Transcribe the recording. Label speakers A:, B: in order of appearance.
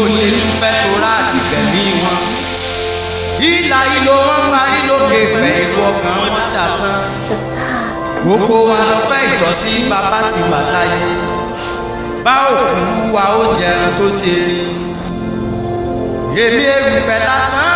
A: ò lè ní fẹ́ tora àti tẹ̀mí wọn. ìlà ìlò wọn parí lókè pẹ̀lú ọkàn wọn dàsán. gbogbo wa lọ́pẹ́ ìtọ́sí bàbá ti wà láyé. bá òkú wa ó jẹun tó jẹ. èmi èrùpẹ̀ lásán.